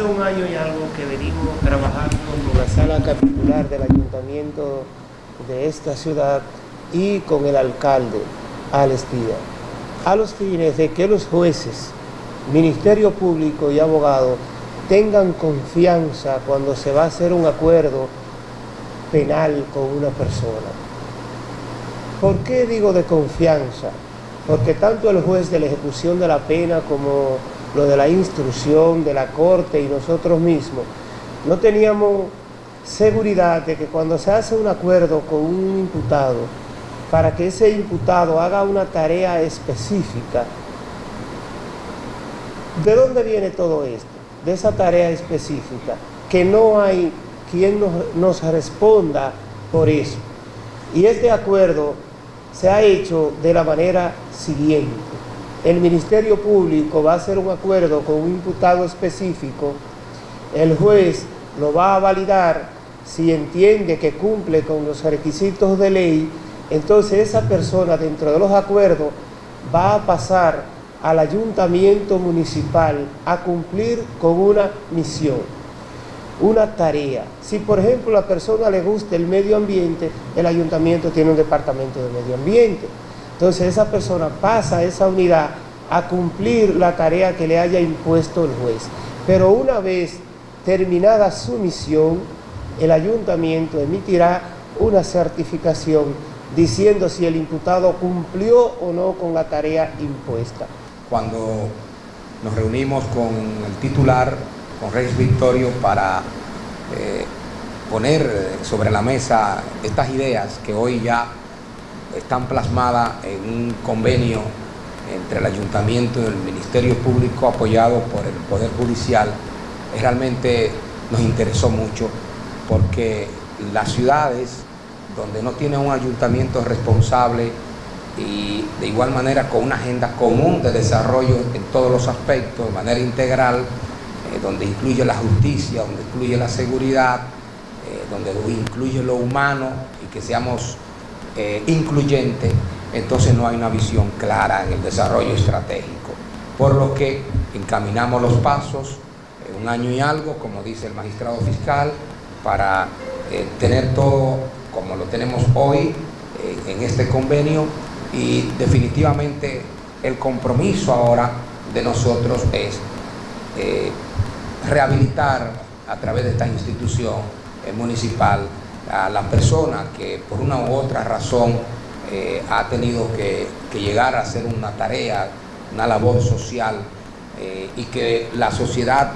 Hace un año y algo que venimos trabajando con la sala capitular del ayuntamiento de esta ciudad y con el alcalde, Alex a los fines de que los jueces, Ministerio Público y abogados tengan confianza cuando se va a hacer un acuerdo penal con una persona. ¿Por qué digo de confianza? Porque tanto el juez de la ejecución de la pena como lo de la instrucción de la corte y nosotros mismos, no teníamos seguridad de que cuando se hace un acuerdo con un imputado, para que ese imputado haga una tarea específica, ¿de dónde viene todo esto? De esa tarea específica, que no hay quien nos, responda por eso. Y este acuerdo se ha hecho de la manera siguiente. El Ministerio Público va a hacer un acuerdo con un imputado específico, el juez lo va a validar si entiende que cumple con los requisitos de ley, entonces esa persona dentro de los acuerdos va a pasar al ayuntamiento municipal a cumplir con una misión una tarea. Si por ejemplo a la persona le gusta el medio ambiente, el ayuntamiento tiene un departamento de medio ambiente. Entonces esa persona pasa a esa unidad a cumplir la tarea que le haya impuesto el juez. Pero una vez terminada su misión, el ayuntamiento emitirá una certificación diciendo si el imputado cumplió o no con la tarea impuesta. Cuando nos reunimos con el titular con Reyes Victorio para eh, poner sobre la mesa estas ideas que hoy ya están plasmadas en un convenio entre el Ayuntamiento y el Ministerio Público apoyado por el Poder Judicial, realmente nos interesó mucho porque las ciudades donde no tienen un ayuntamiento responsable y de igual manera con una agenda común de desarrollo en todos los aspectos, de manera integral, eh, donde incluye la justicia, donde incluye la seguridad, eh, donde incluye lo humano y que seamos eh, incluyentes, entonces no hay una visión clara en el desarrollo estratégico. Por lo que encaminamos los pasos, un año y algo, como dice el magistrado fiscal, para tener todo como lo tenemos hoy en este convenio y definitivamente el compromiso ahora de nosotros es rehabilitar a través de esta institución eh, municipal a la persona que por una u otra razón eh, ha tenido que, llegar a hacer una tarea, una labor social eh, y que la sociedad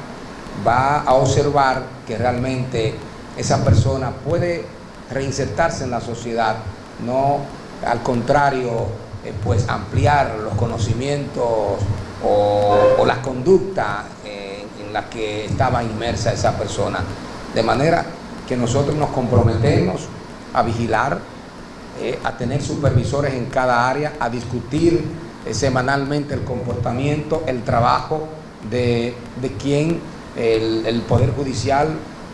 va a observar que realmente esa persona puede reinsertarse en la sociedad, no al contrario, pues ampliar los conocimientos o, o las conductas la que estaba inmersa esa persona. De manera que nosotros nos comprometemos a vigilar, eh, a tener supervisores en cada área, a discutir eh, semanalmente el comportamiento, el trabajo de, de quien el, Poder Judicial,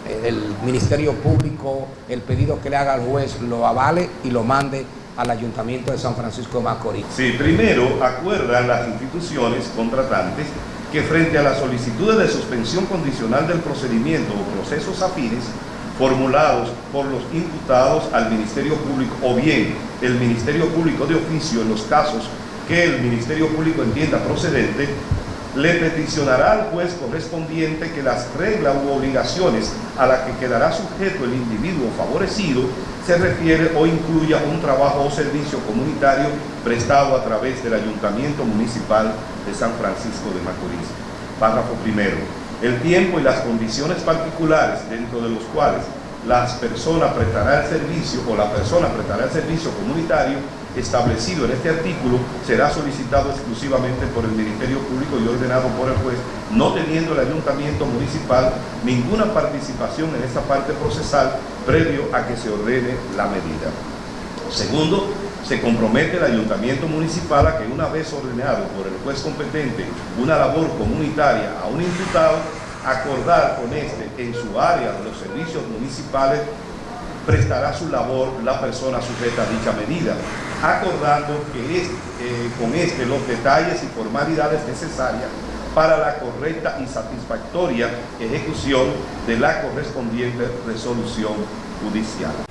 eh, el Ministerio Público, el pedido que le haga al juez lo avale y lo mande al Ayuntamiento de San Francisco de Macorís. Sí, primero acuerdan las instituciones contratantes que frente a las solicitudes de suspensión condicional del procedimiento o procesos afines formulados por los imputados al Ministerio Público o bien el Ministerio Público de oficio en los casos que el Ministerio Público entienda procedente, le peticionará al juez correspondiente que las reglas u obligaciones a las que quedará sujeto el individuo favorecido se refiere o incluya un trabajo o servicio comunitario prestado a través del Ayuntamiento Municipal de San Francisco de Macorís. Párrafo primero. El tiempo y las condiciones particulares dentro de los cuales las personas prestará el servicio o la persona prestará el servicio comunitario establecido en este artículo será solicitado exclusivamente por el Ministerio Público y ordenado por el juez, no teniendo el Ayuntamiento Municipal ninguna participación en esta parte procesal previo a que se ordene la medida. Segundo, se compromete el Ayuntamiento Municipal a que una vez ordenado por el juez competente una labor comunitaria a un imputado, acordar con este en su área de los servicios municipales prestará su labor la persona sujeta a dicha medida, acordando que es, eh, con este los detalles y formalidades necesarias para la correcta y satisfactoria ejecución de la correspondiente resolución judicial.